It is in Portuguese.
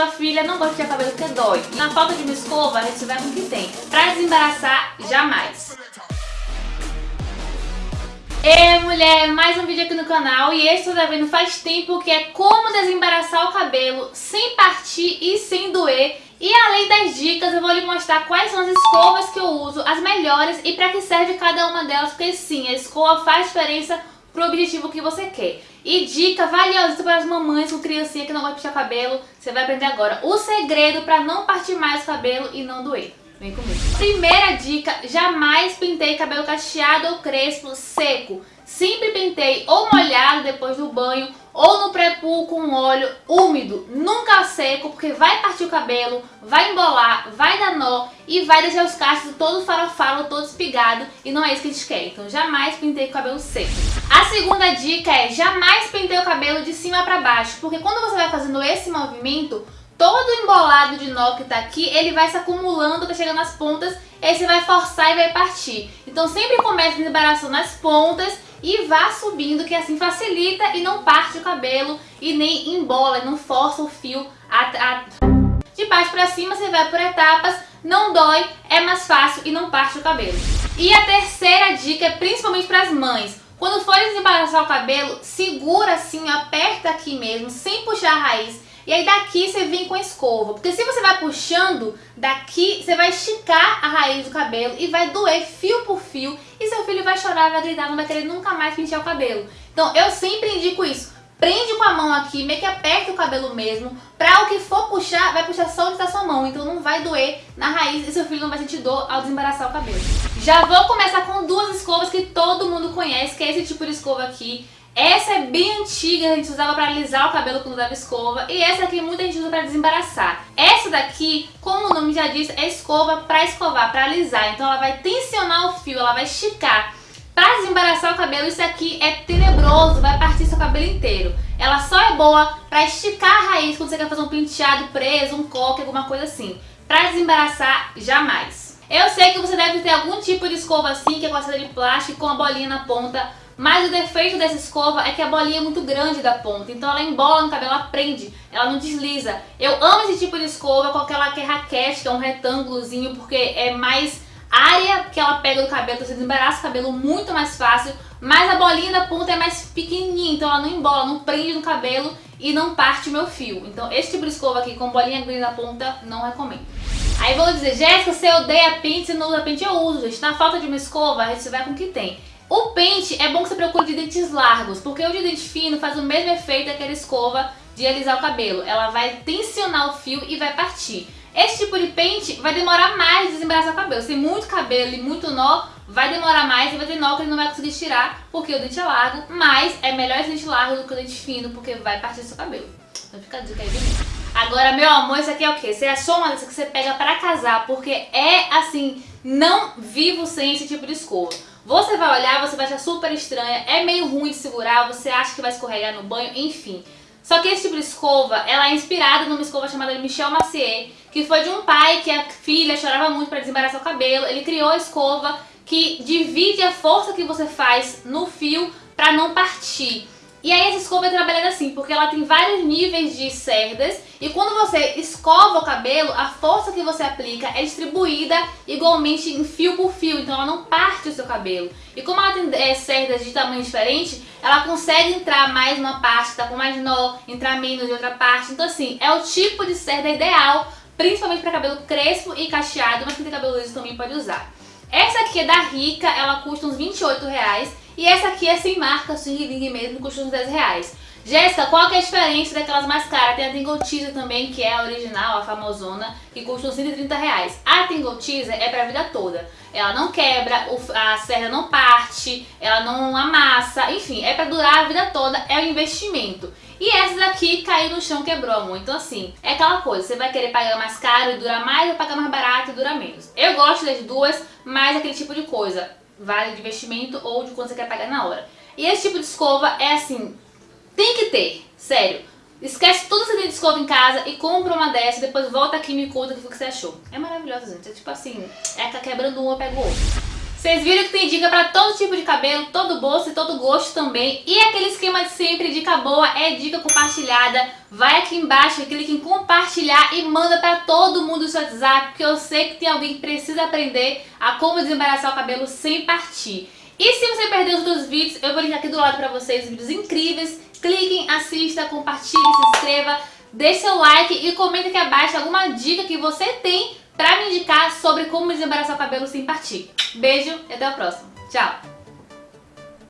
sua filha não gosta de cabelo porque dói. Na falta de uma escova, a gente vai com o que tem. Pra desembaraçar, jamais. E mulher, mais um vídeo aqui no canal e esse você tá vendo faz tempo que é como desembaraçar o cabelo sem partir e sem doer e além das dicas, eu vou lhe mostrar quais são as escovas que eu uso, as melhores e para que serve cada uma delas, porque sim, a escova faz diferença pro objetivo que você quer. E dica valiosa para as mamães com criancinha que não vai puxar cabelo, você vai aprender agora o segredo para não partir mais o cabelo e não doer. Vem comigo. Primeira dica, jamais pintei cabelo cacheado ou crespo seco. Sempre pintei ou molhado depois do banho ou no pré-pull com óleo úmido, nunca seco, porque vai partir o cabelo, vai embolar, vai dar nó e vai deixar os cachos todo farofalo, todo e não é isso que a gente quer. Então jamais pintei o cabelo seco. A segunda dica é jamais pintei o cabelo de cima para baixo, porque quando você vai fazendo esse movimento, todo embolado de nó que tá aqui, ele vai se acumulando, tá chegando nas pontas, e aí você vai forçar e vai partir. Então sempre comece a desembaraçar nas pontas e vá subindo, que assim facilita e não parte o cabelo e nem embola, e não força o fio a, a... De baixo pra cima você vai por etapas, não dói, é mais fácil e não parte o cabelo. E a terceira dica é principalmente para as mães. Quando for desembaraçar o cabelo, segura assim, aperta aqui mesmo, sem puxar a raiz e aí daqui você vem com a escova. Porque se você vai puxando, daqui você vai esticar a raiz do cabelo e vai doer fio por fio. E seu filho vai chorar, vai gritar, não vai querer nunca mais pentear o cabelo. Então eu sempre indico isso. Prende com a mão aqui, meio que aperta o cabelo mesmo. Pra o que for puxar, vai puxar só onde tá sua mão. Então não vai doer na raiz e seu filho não vai sentir dor ao desembaraçar o cabelo. Já vou começar com duas escovas que todo mundo conhece, que é esse tipo de escova aqui. Essa é bem antiga, a gente usava para alisar o cabelo quando usava escova. E essa aqui muita gente usa para desembaraçar. Essa daqui, como o nome já diz, é escova para escovar, para alisar. Então ela vai tensionar o fio, ela vai esticar. Para desembaraçar o cabelo, isso aqui é tenebroso, vai partir seu cabelo inteiro. Ela só é boa para esticar a raiz quando você quer fazer um penteado preso, um coque, alguma coisa assim. Para desembaraçar, jamais. Eu sei que você deve ter algum tipo de escova assim, que é com de plástico com a bolinha na ponta mas o defeito dessa escova é que a bolinha é muito grande da ponta, então ela embola no cabelo, ela prende, ela não desliza. Eu amo esse tipo de escova com aquela que é raquete, que é um retângulozinho, porque é mais área que ela pega do cabelo, então você desembaraça o cabelo muito mais fácil, mas a bolinha da ponta é mais pequenininha, então ela não embola, não prende no cabelo e não parte o meu fio. Então esse tipo de escova aqui com bolinha grande na ponta, não recomendo. Aí vão dizer, Jéssica, você odeia pente, você não usa pente? Eu uso, gente. Na falta de uma escova, a gente vai com o que tem. O pente é bom que você procure de dentes largos, porque o de dente fino faz o mesmo efeito daquela escova de alisar o cabelo. Ela vai tensionar o fio e vai partir. Esse tipo de pente vai demorar mais de desembaraçar o cabelo. Se tem muito cabelo e muito nó, vai demorar mais e vai ter nó que ele não vai conseguir tirar, porque o dente é largo, mas é melhor esse dente largo do que o dente fino, porque vai partir seu cabelo. Então fica a dica aí mim. Agora, meu amor, isso aqui é o quê? Você achou uma dessa que você pega pra casar, porque é assim, não vivo sem esse tipo de escova. Você vai olhar, você vai achar super estranha, é meio ruim de segurar, você acha que vai escorregar no banho, enfim. Só que esse tipo de escova, ela é inspirada numa escova chamada Michel Macier, que foi de um pai que a filha chorava muito para desembaraçar o cabelo. Ele criou a escova que divide a força que você faz no fio para não partir. E aí essa escova é trabalhada assim, porque ela tem vários níveis de cerdas e quando você escova o cabelo, a força que você aplica é distribuída igualmente em fio por fio, então ela não parte o seu cabelo. E como ela tem é, cerdas de tamanho diferente, ela consegue entrar mais numa parte, tá com mais nó, entrar menos em outra parte. Então assim, é o tipo de cerda ideal, principalmente para cabelo crespo e cacheado, mas quem tem cabelo liso também pode usar. Essa aqui é da Rica, ela custa uns 28 reais. E essa aqui é sem marca, swing ring mesmo, custa uns 10 reais. Jéssica, qual que é a diferença daquelas mais caras? Tem a Tingle Teaser também, que é a original, a famosona, que custa uns 130 reais. A Tingle Teaser é pra vida toda. Ela não quebra, a serra não parte, ela não amassa, enfim, é pra durar a vida toda, é um investimento. E essa daqui caiu no chão, quebrou, amor. Então assim, é aquela coisa, você vai querer pagar mais caro e durar mais ou pagar mais barato e durar menos. Eu gosto das duas, mas aquele tipo de coisa vale de investimento ou de quanto você quer pagar na hora. E esse tipo de escova é assim, tem que ter, sério. Esquece tudo que você tem de escova em casa e compra uma dessa, depois volta aqui e me conta o que você achou. É maravilhosa, gente. É tipo assim, é tá quebrando um, eu pego o outro. Vocês viram que tem dica pra todo tipo de cabelo, todo bolso e todo gosto também. E aquele esquema de sempre, dica boa, é dica compartilhada. Vai aqui embaixo, clique em compartilhar e manda pra todo mundo o seu WhatsApp, porque eu sei que tem alguém que precisa aprender a como desembaraçar o cabelo sem partir. E se você perdeu os outros vídeos, eu vou linkar aqui do lado pra vocês vídeos incríveis. Cliquem, assista, compartilhe, se inscreva, deixe seu like e comenta aqui abaixo alguma dica que você tem pra me indicar sobre como desembaraçar o cabelo sem partir. Beijo e até o próximo. Tchau!